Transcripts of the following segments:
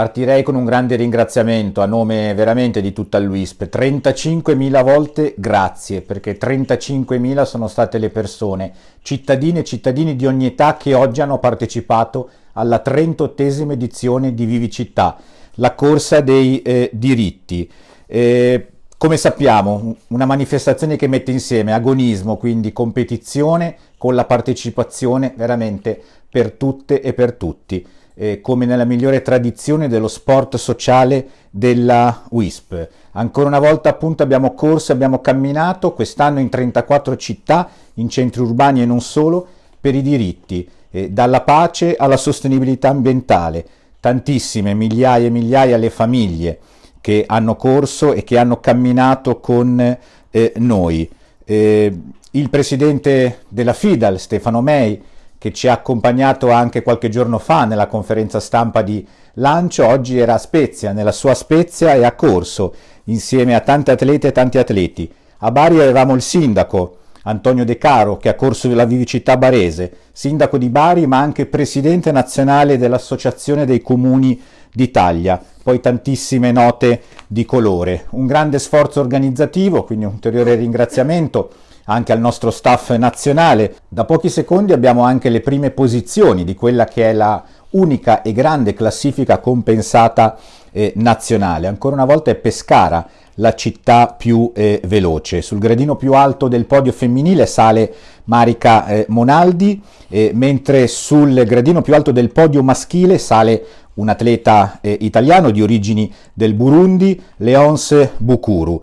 Partirei con un grande ringraziamento a nome veramente di tutta l'UISP. 35.000 volte grazie, perché 35.000 sono state le persone, cittadine e cittadini di ogni età che oggi hanno partecipato alla 38esima edizione di Vivi Città, la corsa dei eh, diritti. Eh, come sappiamo, una manifestazione che mette insieme agonismo, quindi competizione, con la partecipazione veramente per tutte e per tutti eh, come nella migliore tradizione dello sport sociale della WISP. Ancora una volta appunto abbiamo corso, abbiamo camminato quest'anno in 34 città, in centri urbani e non solo, per i diritti, eh, dalla pace alla sostenibilità ambientale. Tantissime, migliaia e migliaia le famiglie che hanno corso e che hanno camminato con eh, noi. Eh, il presidente della FIDAL, Stefano May, che ci ha accompagnato anche qualche giorno fa nella conferenza stampa di lancio, oggi era a Spezia, nella sua Spezia e ha corso insieme a tanti atleti e tanti atleti. A Bari avevamo il sindaco Antonio De Caro che ha corso la vivicità barese, sindaco di Bari ma anche presidente nazionale dell'Associazione dei Comuni d'Italia, poi tantissime note di colore. Un grande sforzo organizzativo, quindi un ulteriore ringraziamento anche al nostro staff nazionale. Da pochi secondi abbiamo anche le prime posizioni di quella che è la unica e grande classifica compensata eh, nazionale. Ancora una volta è Pescara la città più eh, veloce. Sul gradino più alto del podio femminile sale Marica eh, Monaldi, eh, mentre sul gradino più alto del podio maschile sale un atleta eh, italiano di origini del Burundi, Leonce Bukuru.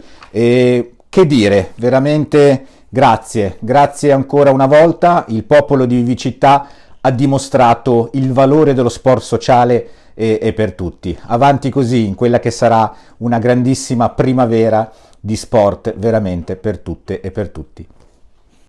Che dire, veramente Grazie, grazie ancora una volta. Il popolo di Vivicità ha dimostrato il valore dello sport sociale e, e, per tutti. Avanti così in quella che sarà una grandissima primavera di sport veramente per tutte e per tutti.